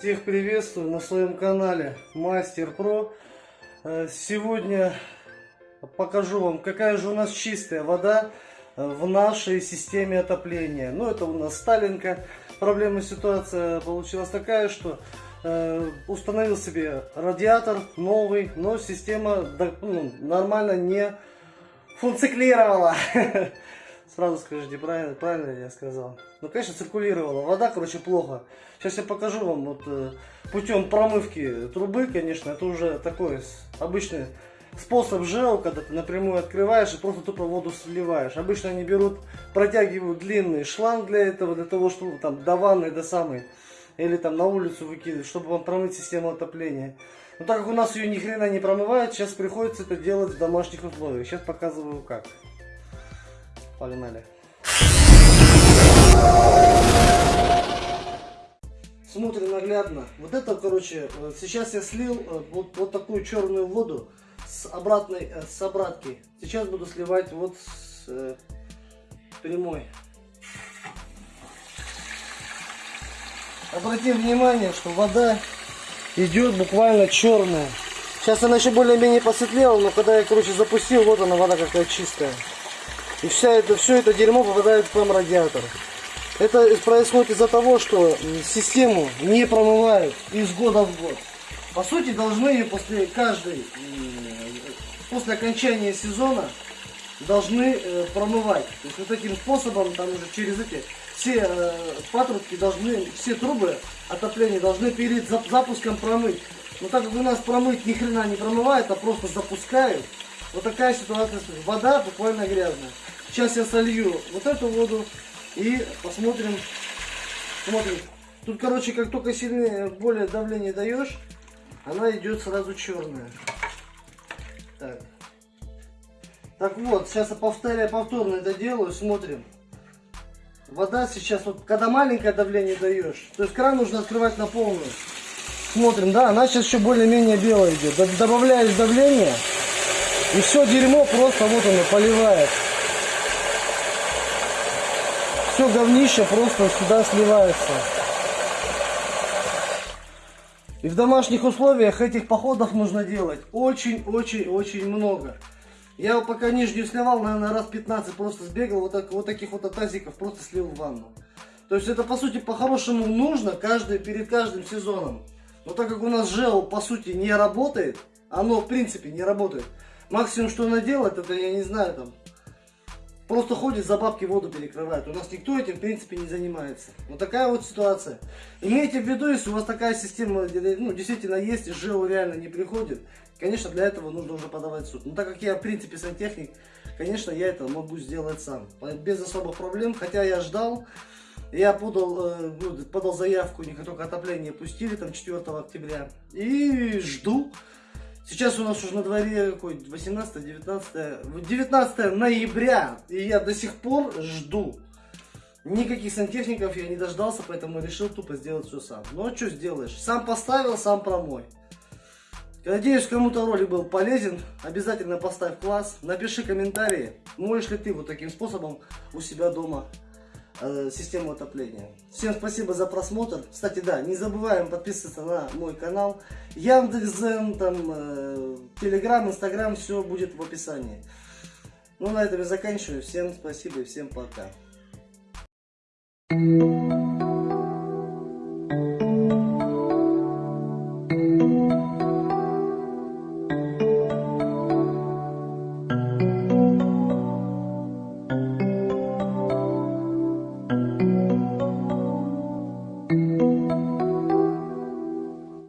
Всех приветствую на своем канале Мастер Про. Э, Сегодня покажу вам, какая же у нас чистая вода э, в нашей системе отопления. Ну, это у нас Сталинка. Проблема ситуация получилась такая, что э, установил себе радиатор новый, но система ну, нормально не функционировала. Сразу скажите, правильно, правильно я сказал. Ну, конечно, циркулировала. Вода, короче, плохо. Сейчас я покажу вам вот э, путем промывки трубы, конечно, это уже такой обычный способ ЖЭО, когда ты напрямую открываешь и просто тупо воду сливаешь. Обычно они берут, протягивают длинный шланг для этого, для того, чтобы там до ванны, до самой, или там на улицу выкидывать, чтобы вам промыть систему отопления. Но так как у нас ее ни хрена не промывают, сейчас приходится это делать в домашних условиях. Сейчас показываю как. Погнали. Смотрим наглядно. Вот это, короче, э, сейчас я слил э, вот, вот такую черную воду с обратной, э, с обратки. Сейчас буду сливать вот с прямой. Обратим внимание, что вода идет буквально черная. Сейчас она еще более-менее посветлела, но когда я, короче, запустил, вот она вода какая чистая. И вся это, все это дерьмо попадает в сам радиатор. Это происходит из-за того, что систему не промывают из года в год. По сути, должны после каждой, после окончания сезона, должны э, промывать. То есть вот таким способом, там уже через эти все э, патрубки должны, все трубы отопления должны перед зап- запуском промыть. Но так как у нас промыть ни хрена не промывают, а просто запускают, вот такая ситуация. Вода буквально грязная. Сейчас я солью вот эту воду и посмотрим. Смотрим. Тут, короче, как только сильнее, более давление даешь, она идет сразу черная. Так. Так вот, сейчас я повторяю, повторно это делаю, смотрим. Вода сейчас, вот когда маленькое давление даешь, то есть кран нужно открывать на полную. Смотрим, да, она сейчас еще более-менее белая идет. Добавляешь давление, и все дерьмо просто вот оно поливает. Все говнище просто сюда сливается. И в домашних условиях этих походов нужно делать очень-очень-очень много. Я пока нижнюю сливал, наверное, раз 15 просто сбегал, вот, так, вот таких вот тазиков просто слил в ванну. То есть это, по сути, по-хорошему нужно каждый, перед каждым сезоном. Но так как у нас ЖЭО, по сути, не работает, оно, в принципе, не работает. Максимум, что она делает, это, я не знаю, там, просто ходит за бабки воду перекрывает. У нас никто этим, в принципе, не занимается. Вот такая вот ситуация. Имейте в виду, если у вас такая система, ну, действительно есть, и ЖЭО реально не приходит, конечно, для этого нужно уже подавать в суд. Но так как я, в принципе, сантехник, конечно, я это могу сделать сам. Без особых проблем, хотя я ждал, я подал, э, ну, подал заявку, не как только отопление пустили, там, 4 октября, и жду. Сейчас у нас уже на дворе какой 18 19 19 ноября и я до сих пор жду. Никаких сантехников я не дождался поэтому решил тупо сделать все сам. Ну а что сделаешь? Сам поставил сам промой. Надеюсь, кому-то ролик был полезен. Обязательно поставь класс, напиши комментарии, можешь ли ты вот таким способом у себя дома э, систему отопления. Всем спасибо за просмотр. Кстати, да, не забываем подписываться на мой канал. Яндекс.Зен, там, э, Телеграм, Инстаграм, все будет в описании. Ну, на этом я заканчиваю. Всем спасибо и всем пока.